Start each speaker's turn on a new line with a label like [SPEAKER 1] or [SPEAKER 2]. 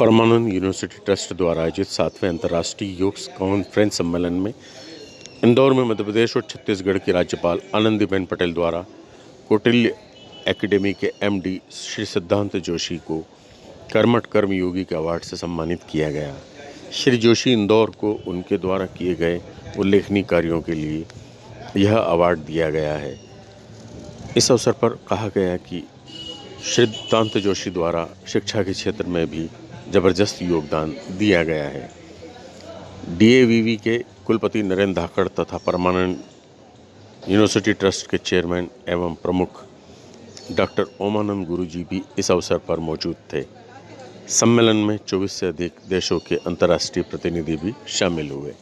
[SPEAKER 1] परमानंद university trust द्वारा आयोजित सातवें अंतर्राष्ट्रीय योग कॉन्फ्रेंस सम्मेलन में इंदौर में मध्य प्रदेश और छत्तीसगढ़ की राज्यपाल आनंदीबेन पटेल द्वारा कौटिल्य एकेडमी के एमडी श्री सिद्धांत जोशी को कर्मठ कर्म योगी के अवार्ड से सम्मानित किया गया। श्री जोशी इंदौर को उनके द्वारा किए गए उल्लेखनीय कार्यों के लिए यह अवार्ड दिया गया है। इस अवसर पर कहा गया कि सिद्धांत जोशी द्वारा शिक्षा के क्षेत्र में भी ज़बरदस्त योगदान दिया गया है। डीएवीवी के कुलपति नरेंद्र धाकड़ तथा परमानंद यूनिवर्सिटी ट्रस्ट के चेयरमैन एवं प्रमुख डॉक्टर ओमानंद गुरु जी भी इस अवसर पर मौजूद थे। सम्मेलन में 24 से अधिक देशों के अंतर्राष्ट्रीय प्रतिनिधि भी शामिल हुए।